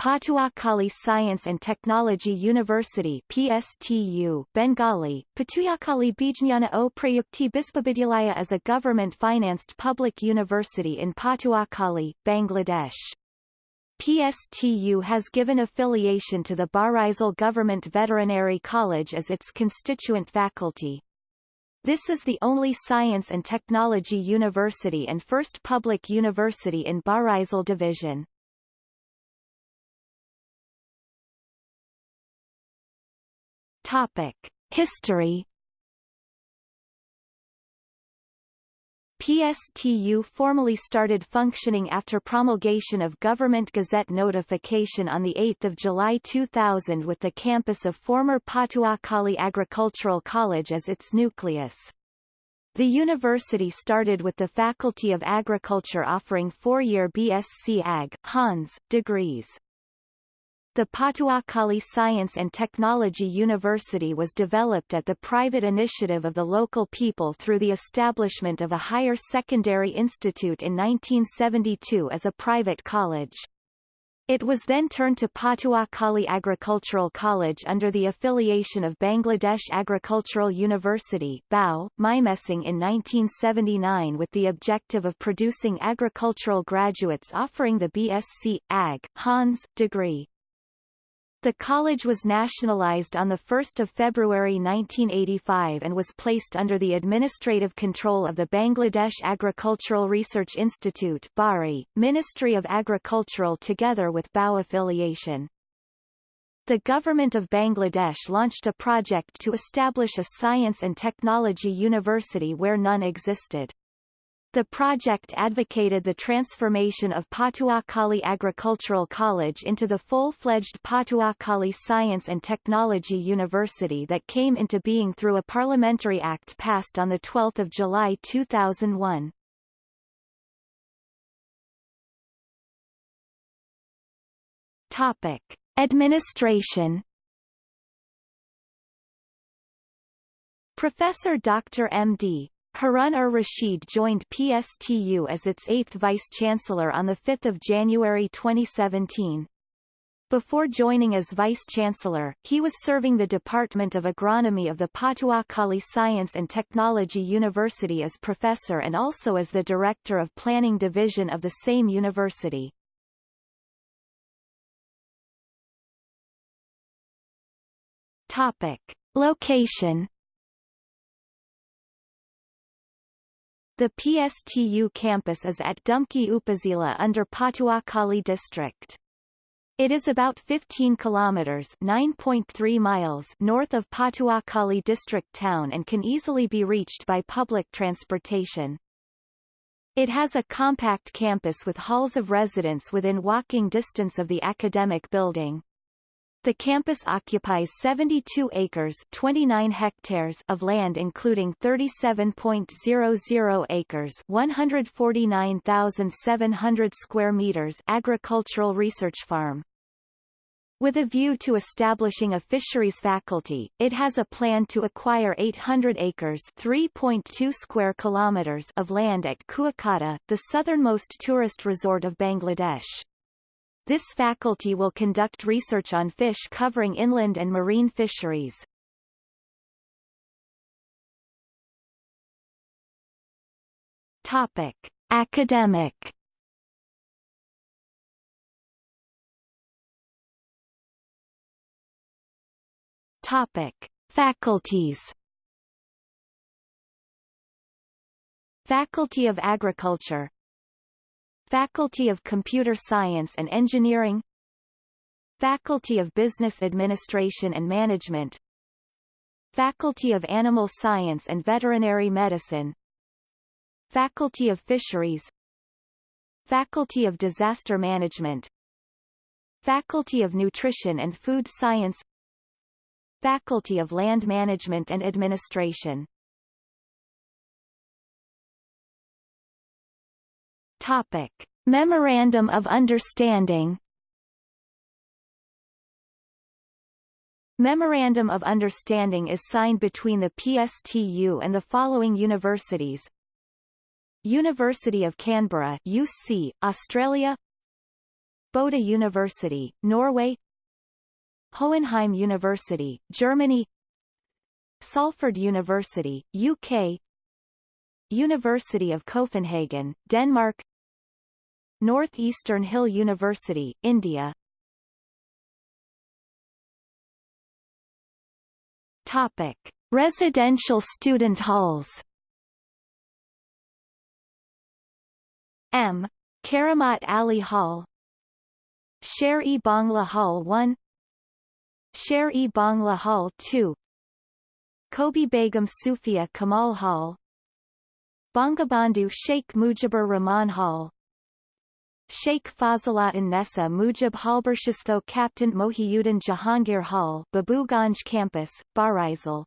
Patuakhali Science and Technology University PSTU, Bengali, Patuakhali Bijnana o Prayukti Bispabidyalaya is a government-financed public university in Patuakhali, Bangladesh. PSTU has given affiliation to the Barisal Government Veterinary College as its constituent faculty. This is the only science and technology university and first public university in Barisal Division. Topic. History PSTU formally started functioning after promulgation of Government Gazette notification on 8 July 2000 with the campus of former Patuakhali Agricultural College as its nucleus. The university started with the Faculty of Agriculture offering four-year BSc Ag. Hons. degrees. The Patuakhali Science and Technology University was developed at the private initiative of the local people through the establishment of a higher secondary institute in 1972 as a private college. It was then turned to Patuakhali Agricultural College under the affiliation of Bangladesh Agricultural University BAU, Mymensingh in 1979 with the objective of producing agricultural graduates offering the BSc, Ag. Hons. degree. The college was nationalized on 1 February 1985 and was placed under the administrative control of the Bangladesh Agricultural Research Institute BARI, Ministry of Agricultural together with BAU affiliation. The government of Bangladesh launched a project to establish a science and technology university where none existed. The project advocated the transformation of Patuakhali Agricultural College into the full-fledged Patuakhali Science and Technology University that came into being through a parliamentary act passed on 12 July 2001. Topic. Administration Professor Dr. M.D. Harun ar-Rashid joined PSTU as its eighth vice-chancellor on 5 January 2017. Before joining as vice-chancellor, he was serving the Department of Agronomy of the Patuakhali Science and Technology University as professor and also as the director of Planning Division of the same university. Topic. Location The PSTU campus is at Dumki Upazila under Patuakhali district. It is about 15 kilometers (9.3 miles) north of Patuakhali district town and can easily be reached by public transportation. It has a compact campus with halls of residence within walking distance of the academic building. The campus occupies 72 acres 29 hectares of land including 37.00 acres 149,700 square meters agricultural research farm. With a view to establishing a fisheries faculty, it has a plan to acquire 800 acres 3.2 square kilometers of land at Kuakata, the southernmost tourist resort of Bangladesh. This faculty will conduct research on fish covering inland and marine fisheries. Topic: Academic. Topic: Faculties. Faculty of Agriculture Faculty of Computer Science and Engineering. Faculty of Business Administration and Management. Faculty of Animal Science and Veterinary Medicine. Faculty of Fisheries. Faculty of Disaster Management. Faculty of Nutrition and Food Science. Faculty of Land Management and Administration Topic. Memorandum of Understanding. Memorandum of Understanding is signed between the PSTU and the following universities. University of Canberra UC, Australia. Bode University, Norway. Hohenheim University, Germany. Salford University, UK University of Copenhagen, Denmark Northeastern Hill University, India. Topic. Residential student halls. M. Karamat Ali Hall. Sher-e Bangla Hall 1 Sher-e Bangla Hall 2 Kobi Begum Sufia Kamal Hall. Bangabandhu Sheikh Mujibur Rahman Hall Sheikh Fazilat Nessa Mujib Halbershistho Captain Mohiuddin Jahangir Hall Babuganj Campus, Barisal